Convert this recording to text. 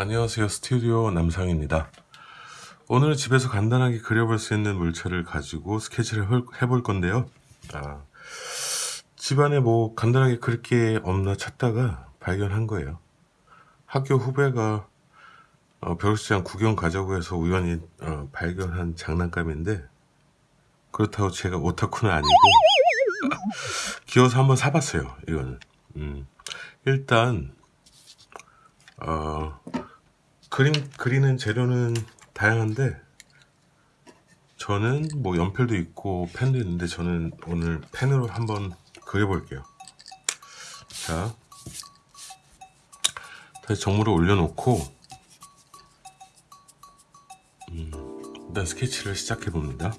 안녕하세요. 스튜디오 남상입니다. 오늘 집에서 간단하게 그려볼 수 있는 물체를 가지고 스케치를 헐- 해볼 건데요. 아, 집안에 뭐 간단하게 그릴 게 없나 찾다가 발견한 거예요. 학교 후배가 어, 벼룩시장 구경 가자고 해서 우연히 어, 발견한 장난감인데 그렇다고 제가 오타쿠는 아니고 귀여워서 한번 사봤어요 이거는. 음, 일단 어, 그림 그리는 재료는 다양한데 저는 뭐 연필도 있고 펜도 있는데 저는 오늘 펜으로 한번 그려볼게요. 자, 다시 정물을 올려놓고 음, 일단 스케치를 시작해 봅니다.